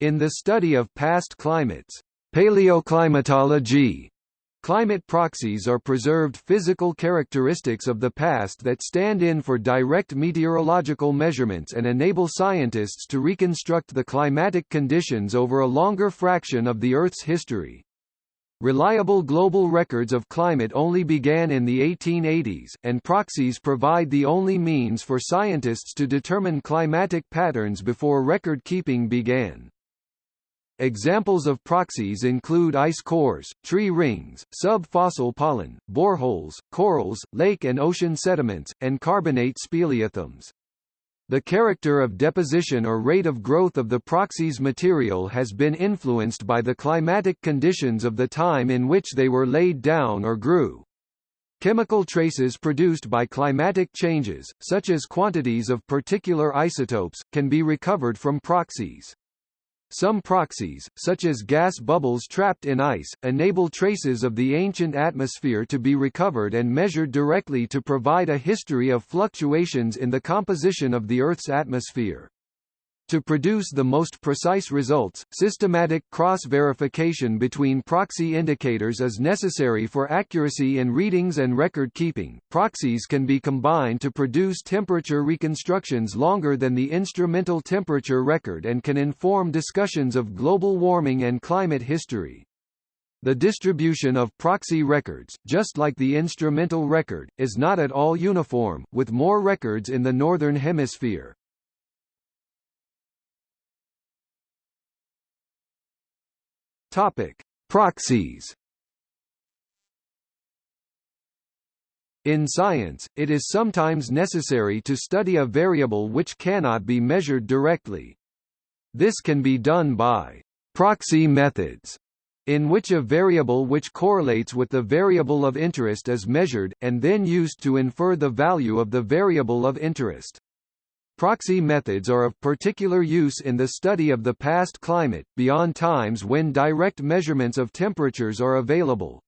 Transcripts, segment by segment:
In the study of past climates, paleoclimatology, climate proxies are preserved physical characteristics of the past that stand in for direct meteorological measurements and enable scientists to reconstruct the climatic conditions over a longer fraction of the Earth's history. Reliable global records of climate only began in the 1880s, and proxies provide the only means for scientists to determine climatic patterns before record keeping began. Examples of proxies include ice cores, tree rings, sub-fossil pollen, boreholes, corals, lake and ocean sediments, and carbonate speleothems. The character of deposition or rate of growth of the proxies material has been influenced by the climatic conditions of the time in which they were laid down or grew. Chemical traces produced by climatic changes, such as quantities of particular isotopes, can be recovered from proxies. Some proxies, such as gas bubbles trapped in ice, enable traces of the ancient atmosphere to be recovered and measured directly to provide a history of fluctuations in the composition of the Earth's atmosphere. To produce the most precise results, systematic cross-verification between proxy indicators is necessary for accuracy in readings and record keeping. Proxies can be combined to produce temperature reconstructions longer than the instrumental temperature record and can inform discussions of global warming and climate history. The distribution of proxy records, just like the instrumental record, is not at all uniform, with more records in the Northern Hemisphere. Topic: Proxies. In science, it is sometimes necessary to study a variable which cannot be measured directly. This can be done by proxy methods, in which a variable which correlates with the variable of interest is measured, and then used to infer the value of the variable of interest. Proxy methods are of particular use in the study of the past climate, beyond times when direct measurements of temperatures are available.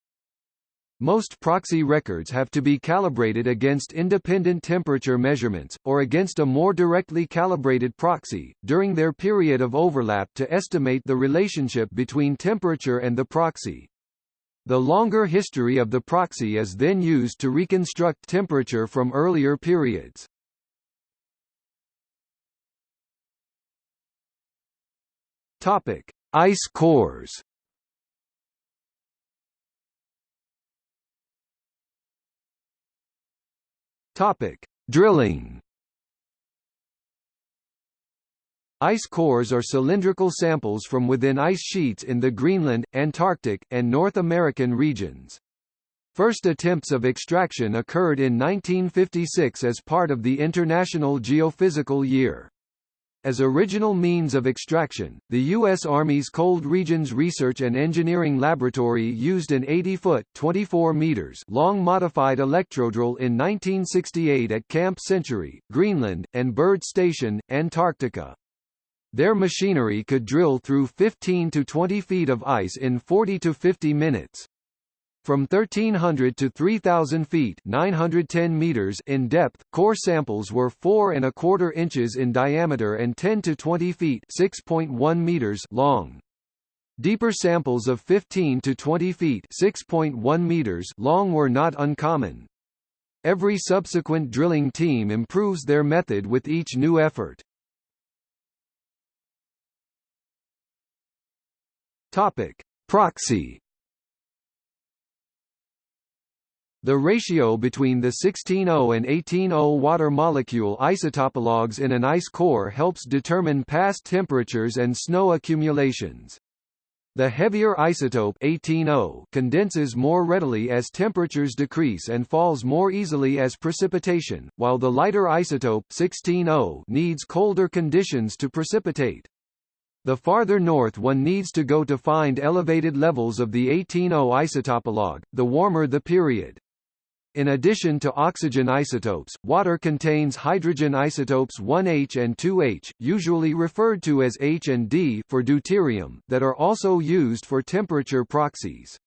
Most proxy records have to be calibrated against independent temperature measurements, or against a more directly calibrated proxy, during their period of overlap to estimate the relationship between temperature and the proxy. The longer history of the proxy is then used to reconstruct temperature from earlier periods. Topic: Ice cores. Topic: Drilling. Ice cores are cylindrical samples from within ice sheets in the Greenland, Antarctic, and North American regions. First attempts of extraction occurred in 1956 as part of the International Geophysical Year. As original means of extraction, the U.S. Army's Cold Regions Research and Engineering Laboratory used an 80-foot (24 meters) long modified electrodrill in 1968 at Camp Century, Greenland, and Byrd Station, Antarctica. Their machinery could drill through 15 to 20 feet of ice in 40 to 50 minutes. From 1,300 to 3,000 feet 910 meters in depth, core samples were 4 and a quarter inches in diameter and 10 to 20 feet 6.1 meters long. Deeper samples of 15 to 20 feet 6.1 meters long were not uncommon. Every subsequent drilling team improves their method with each new effort. Topic: Proxy The ratio between the 16O and 18O water molecule isotopologues in an ice core helps determine past temperatures and snow accumulations. The heavier isotope 18O condenses more readily as temperatures decrease and falls more easily as precipitation, while the lighter isotope 16O needs colder conditions to precipitate. The farther north one needs to go to find elevated levels of the 18O isotopologue, the warmer the period. In addition to oxygen isotopes, water contains hydrogen isotopes 1H and 2H, usually referred to as H and D for deuterium, that are also used for temperature proxies.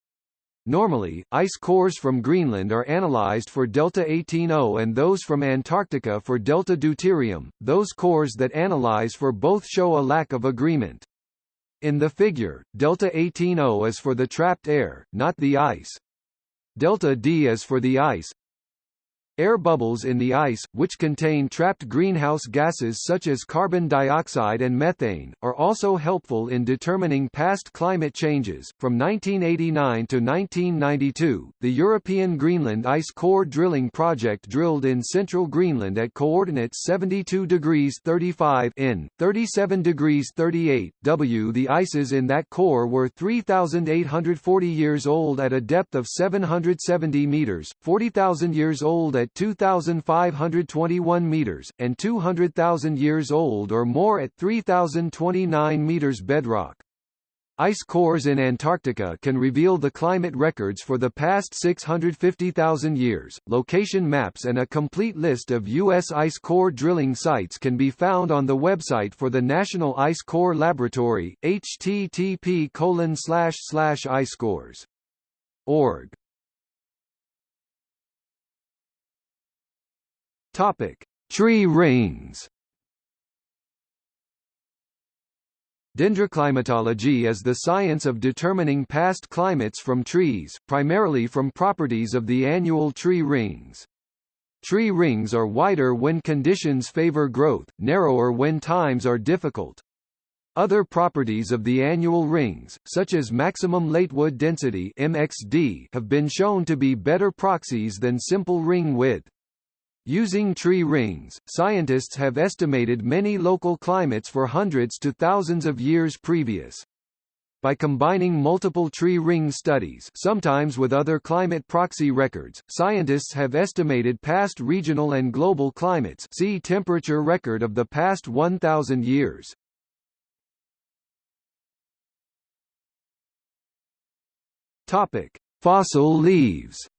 Normally, ice cores from Greenland are analyzed for delta 18O and those from Antarctica for delta deuterium. Those cores that analyze for both show a lack of agreement. In the figure, delta 18O is for the trapped air, not the ice. Delta D is for the ice, Air bubbles in the ice, which contain trapped greenhouse gases such as carbon dioxide and methane, are also helpful in determining past climate changes. From 1989 to 1992, the European Greenland Ice Core drilling project drilled in central Greenland at coordinates 72 degrees 35 in, 37 degrees 38 w. The ices in that core were 3,840 years old at a depth of 770 meters, 40,000 years old at at 2,521 meters, and 200,000 years old or more at 3,029 meters bedrock. Ice cores in Antarctica can reveal the climate records for the past 650,000 years. Location maps and a complete list of U.S. ice core drilling sites can be found on the website for the National Ice Core Laboratory, http icecores.org. Topic: Tree rings. Dendroclimatology is the science of determining past climates from trees, primarily from properties of the annual tree rings. Tree rings are wider when conditions favor growth, narrower when times are difficult. Other properties of the annual rings, such as maximum latewood density (MXD), have been shown to be better proxies than simple ring width. Using tree rings, scientists have estimated many local climates for hundreds to thousands of years previous. By combining multiple tree ring studies sometimes with other climate proxy records, scientists have estimated past regional and global climates see temperature record of the past 1,000 years. Topic. Fossil leaves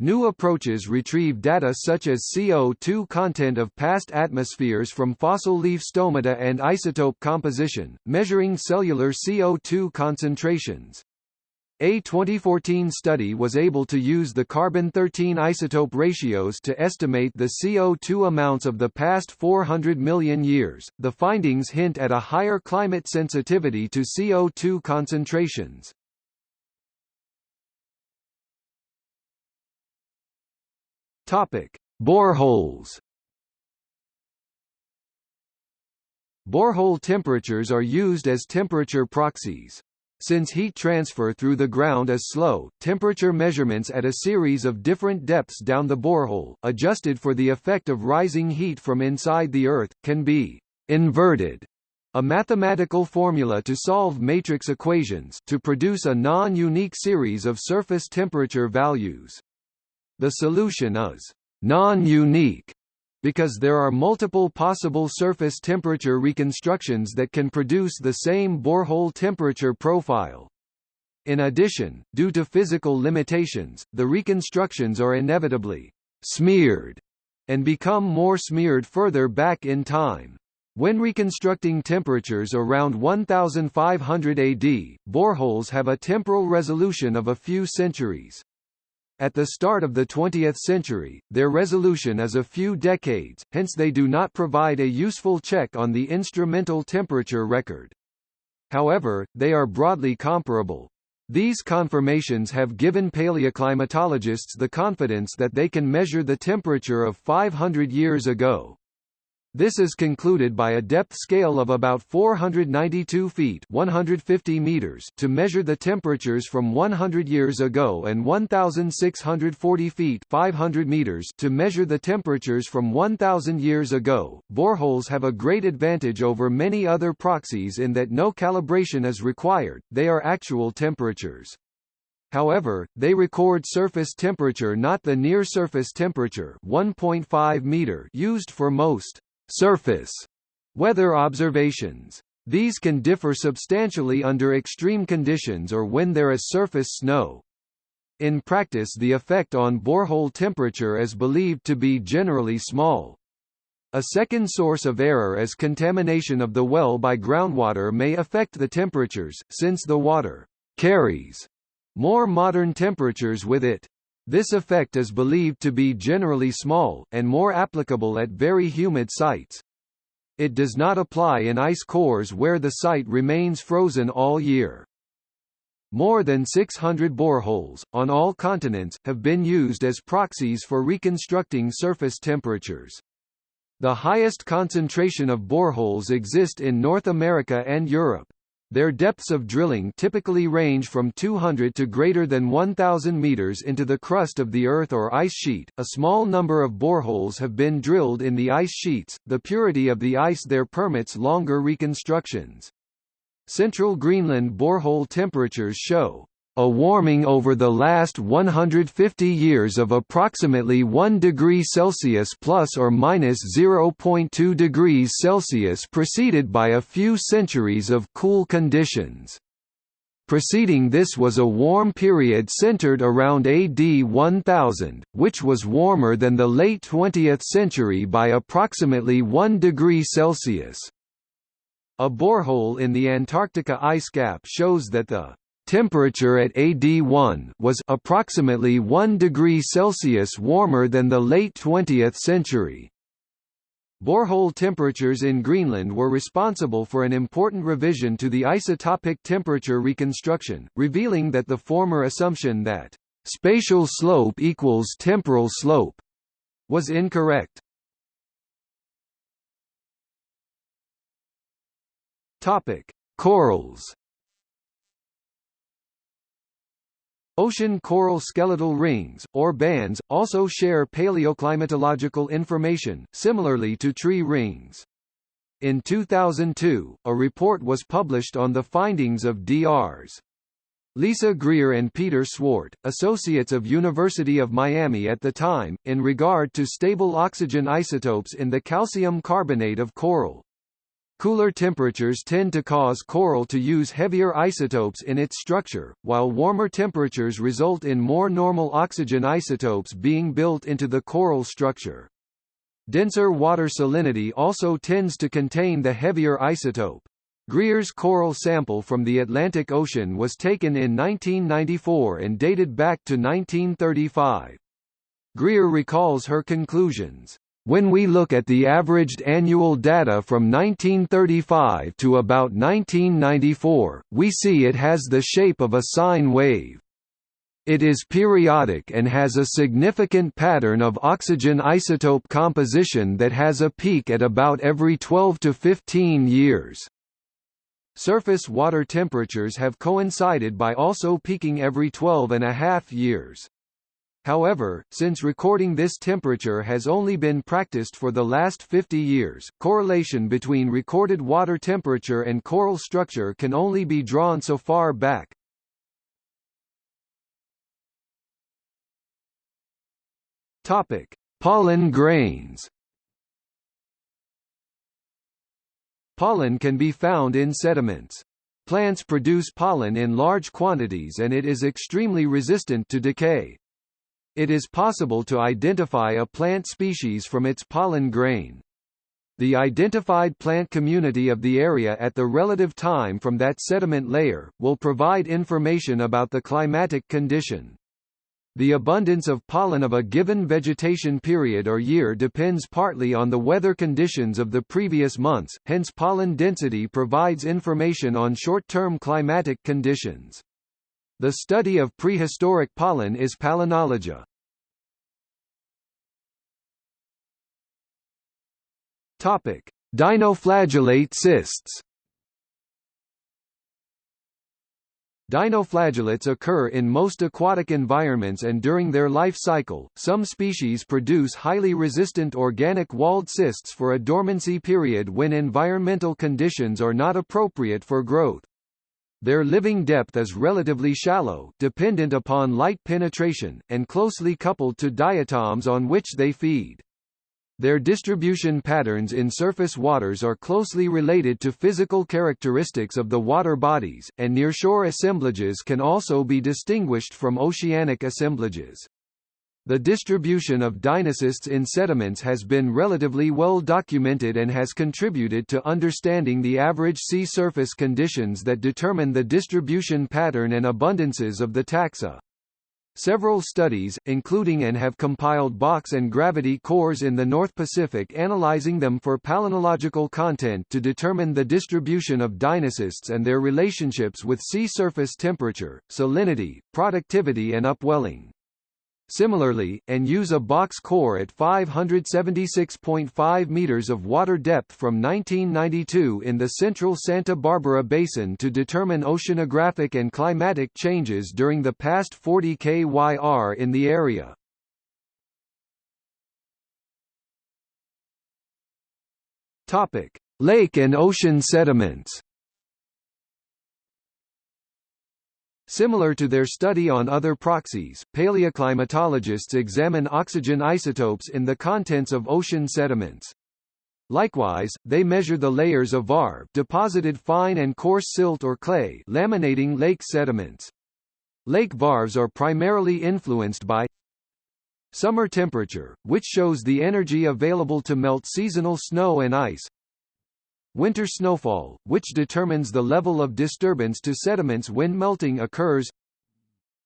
New approaches retrieve data such as CO2 content of past atmospheres from fossil leaf stomata and isotope composition, measuring cellular CO2 concentrations. A 2014 study was able to use the carbon-13 isotope ratios to estimate the CO2 amounts of the past 400 million years. The findings hint at a higher climate sensitivity to CO2 concentrations. Topic: Boreholes. Borehole temperatures are used as temperature proxies. Since heat transfer through the ground is slow, temperature measurements at a series of different depths down the borehole, adjusted for the effect of rising heat from inside the Earth, can be inverted a mathematical formula to solve matrix equations to produce a non-unique series of surface temperature values. The solution is non-unique because there are multiple possible surface temperature reconstructions that can produce the same borehole temperature profile. In addition, due to physical limitations, the reconstructions are inevitably smeared and become more smeared further back in time. When reconstructing temperatures around 1500 AD, boreholes have a temporal resolution of a few centuries. At the start of the 20th century, their resolution is a few decades, hence they do not provide a useful check on the instrumental temperature record. However, they are broadly comparable. These confirmations have given paleoclimatologists the confidence that they can measure the temperature of 500 years ago. This is concluded by a depth scale of about 492 feet 150 meters to measure the temperatures from 100 years ago and 1,640 feet 500 meters to measure the temperatures from 1,000 years ago. Boreholes have a great advantage over many other proxies in that no calibration is required, they are actual temperatures. However, they record surface temperature not the near-surface temperature 1.5 meter used for most surface weather observations. These can differ substantially under extreme conditions or when there is surface snow. In practice the effect on borehole temperature is believed to be generally small. A second source of error is contamination of the well by groundwater may affect the temperatures, since the water carries more modern temperatures with it. This effect is believed to be generally small, and more applicable at very humid sites. It does not apply in ice cores where the site remains frozen all year. More than 600 boreholes, on all continents, have been used as proxies for reconstructing surface temperatures. The highest concentration of boreholes exist in North America and Europe. Their depths of drilling typically range from 200 to greater than 1,000 meters into the crust of the Earth or ice sheet. A small number of boreholes have been drilled in the ice sheets. The purity of the ice there permits longer reconstructions. Central Greenland borehole temperatures show a warming over the last 150 years of approximately 1 degree Celsius plus or minus 0.2 degrees Celsius preceded by a few centuries of cool conditions. Preceding this was a warm period centered around AD 1000, which was warmer than the late 20th century by approximately 1 degree Celsius. A borehole in the Antarctica ice cap shows that the temperature at AD1 was approximately 1 degree Celsius warmer than the late 20th century. Borehole temperatures in Greenland were responsible for an important revision to the isotopic temperature reconstruction, revealing that the former assumption that spatial slope equals temporal slope was incorrect. Topic: Corals. Ocean coral skeletal rings, or bands, also share paleoclimatological information, similarly to tree rings. In 2002, a report was published on the findings of Drs. Lisa Greer and Peter Swart, associates of University of Miami at the time, in regard to stable oxygen isotopes in the calcium carbonate of coral. Cooler temperatures tend to cause coral to use heavier isotopes in its structure, while warmer temperatures result in more normal oxygen isotopes being built into the coral structure. Denser water salinity also tends to contain the heavier isotope. Greer's coral sample from the Atlantic Ocean was taken in 1994 and dated back to 1935. Greer recalls her conclusions. When we look at the averaged annual data from 1935 to about 1994, we see it has the shape of a sine wave. It is periodic and has a significant pattern of oxygen isotope composition that has a peak at about every 12 to 15 years. Surface water temperatures have coincided by also peaking every 12 and a half years. However, since recording this temperature has only been practiced for the last 50 years, correlation between recorded water temperature and coral structure can only be drawn so far back. Topic: Pollen grains. Pollen can be found in sediments. Plants produce pollen in large quantities and it is extremely resistant to decay. It is possible to identify a plant species from its pollen grain. The identified plant community of the area at the relative time from that sediment layer, will provide information about the climatic condition. The abundance of pollen of a given vegetation period or year depends partly on the weather conditions of the previous months, hence pollen density provides information on short-term climatic conditions. The study of prehistoric pollen is palynology. Topic: Dinoflagellate cysts. Dinoflagellates occur in most aquatic environments and during their life cycle, some species produce highly resistant organic walled cysts for a dormancy period when environmental conditions are not appropriate for growth. Their living depth is relatively shallow dependent upon light penetration, and closely coupled to diatoms on which they feed. Their distribution patterns in surface waters are closely related to physical characteristics of the water bodies, and nearshore assemblages can also be distinguished from oceanic assemblages. The distribution of dinocysts in sediments has been relatively well documented and has contributed to understanding the average sea surface conditions that determine the distribution pattern and abundances of the taxa. Several studies, including and have compiled box and gravity cores in the North Pacific analyzing them for palynological content to determine the distribution of dinocysts and their relationships with sea surface temperature, salinity, productivity and upwelling. Similarly, and use a box core at 576.5 meters of water depth from 1992 in the central Santa Barbara Basin to determine oceanographic and climatic changes during the past 40 kyr in the area. Topic: Lake and ocean sediments. Similar to their study on other proxies, paleoclimatologists examine oxygen isotopes in the contents of ocean sediments. Likewise, they measure the layers of varve deposited fine and coarse silt or clay laminating lake sediments. Lake varves are primarily influenced by summer temperature, which shows the energy available to melt seasonal snow and ice, Winter snowfall, which determines the level of disturbance to sediments when melting occurs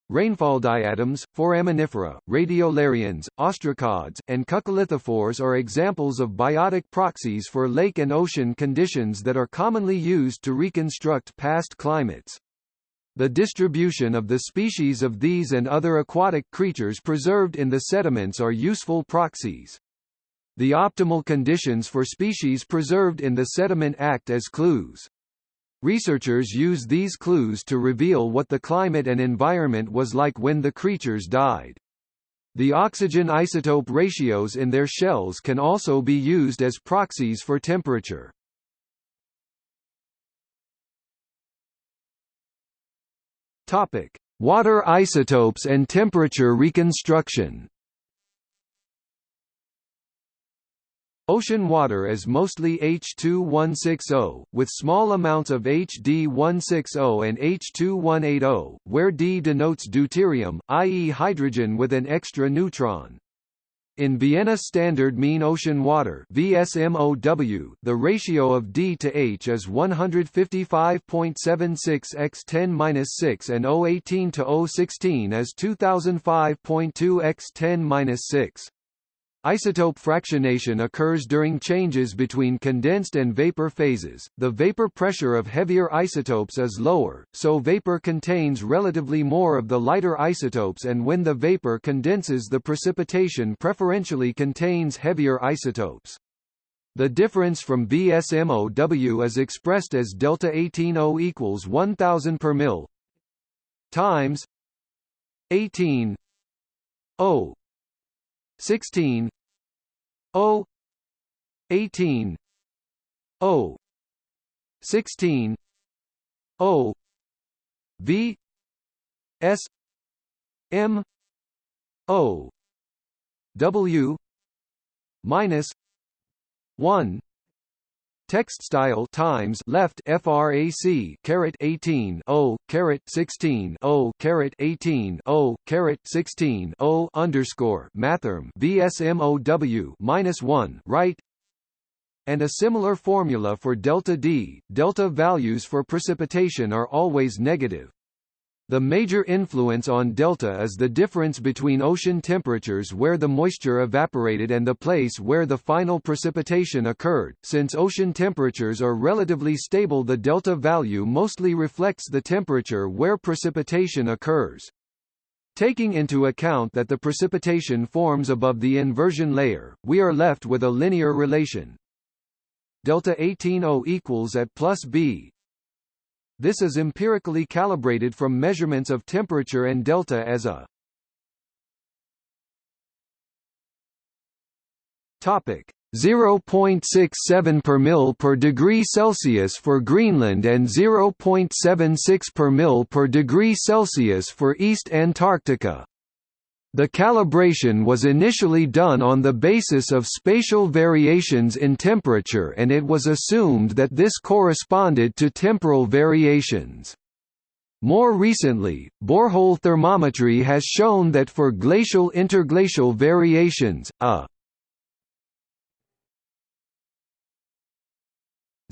Rainfall diatoms, foraminifera, radiolarians, ostracods, and coccolithophores are examples of biotic proxies for lake and ocean conditions that are commonly used to reconstruct past climates. The distribution of the species of these and other aquatic creatures preserved in the sediments are useful proxies. The optimal conditions for species preserved in the sediment act as clues. Researchers use these clues to reveal what the climate and environment was like when the creatures died. The oxygen isotope ratios in their shells can also be used as proxies for temperature. Topic: Water isotopes and temperature reconstruction. Ocean water is mostly H2160, with small amounts of HD160 and H2180, where D denotes deuterium, i.e. hydrogen with an extra neutron. In Vienna Standard Mean Ocean Water VSMOW, the ratio of D to H is 155.76 x 10-6 and O18 to O16 is 2005.2 x 10-6. Isotope fractionation occurs during changes between condensed and vapor phases. The vapor pressure of heavier isotopes is lower, so vapor contains relatively more of the lighter isotopes and when the vapor condenses the precipitation preferentially contains heavier isotopes. The difference from VSMOW is expressed as delta 180 equals 1000 per mil times 18 O 16 O 18 O 16 O V S M O W minus one Text style times left frac caret 18 o caret 16 o caret 18 o caret 16 o underscore mathrm vsmow minus 1 right and a similar formula for delta D. Delta values for precipitation are always negative. The major influence on delta is the difference between ocean temperatures where the moisture evaporated and the place where the final precipitation occurred. Since ocean temperatures are relatively stable, the delta value mostly reflects the temperature where precipitation occurs. Taking into account that the precipitation forms above the inversion layer, we are left with a linear relation. Delta 180 equals at plus b this is empirically calibrated from measurements of temperature and delta as a Topic 0.67 per mil per degree Celsius for Greenland and 0.76 per mil per degree Celsius for East Antarctica. The calibration was initially done on the basis of spatial variations in temperature and it was assumed that this corresponded to temporal variations. More recently, borehole thermometry has shown that for glacial interglacial variations, a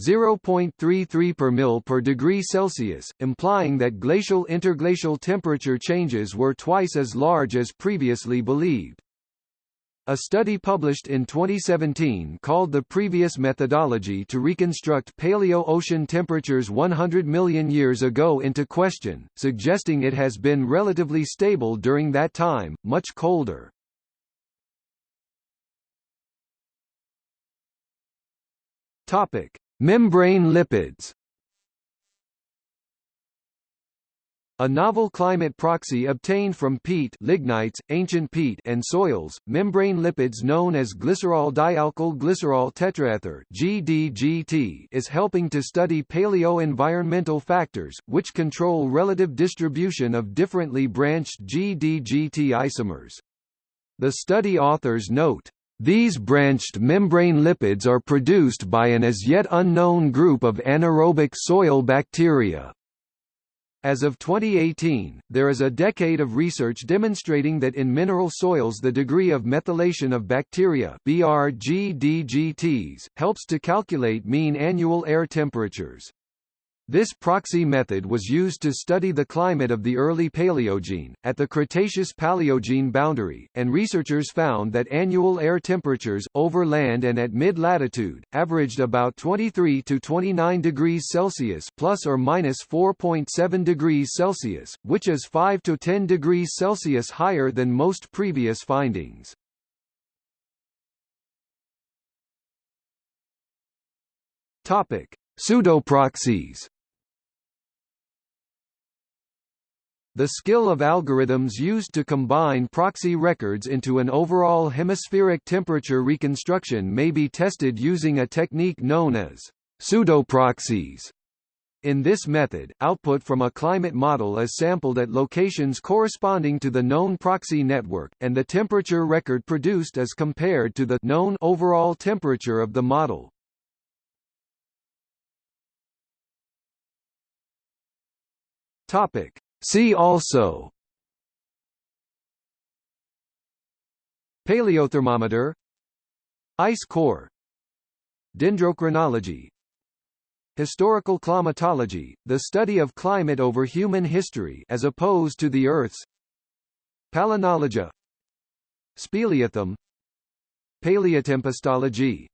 0.33 per mil per degree Celsius, implying that glacial interglacial temperature changes were twice as large as previously believed. A study published in 2017 called the previous methodology to reconstruct paleo-ocean temperatures 100 million years ago into question, suggesting it has been relatively stable during that time, much colder. Topic: Membrane lipids. A novel climate proxy obtained from peat lignites, ancient peat and soils, membrane lipids known as glycerol dialkyl glycerol tetraether GDGT is helping to study paleo-environmental factors, which control relative distribution of differently branched GDGT isomers. The study authors note, these branched membrane lipids are produced by an as yet unknown group of anaerobic soil bacteria. As of 2018, there is a decade of research demonstrating that in mineral soils the degree of methylation of bacteria BRGDGTs, helps to calculate mean annual air temperatures. This proxy method was used to study the climate of the early Paleogene, at the Cretaceous-Paleogene boundary, and researchers found that annual air temperatures, over land and at mid-latitude, averaged about 23 to 29 degrees Celsius plus or minus 4.7 degrees Celsius, which is 5 to 10 degrees Celsius higher than most previous findings. Topic: Pseudoproxies The skill of algorithms used to combine proxy records into an overall hemispheric temperature reconstruction may be tested using a technique known as pseudoproxies. In this method, output from a climate model is sampled at locations corresponding to the known proxy network, and the temperature record produced is compared to the known overall temperature of the model. Topic: See also Paleothermometer Ice core Dendrochronology Historical climatology, the study of climate over human history as opposed to the Earth's Palynology Speleothem Paleotempestology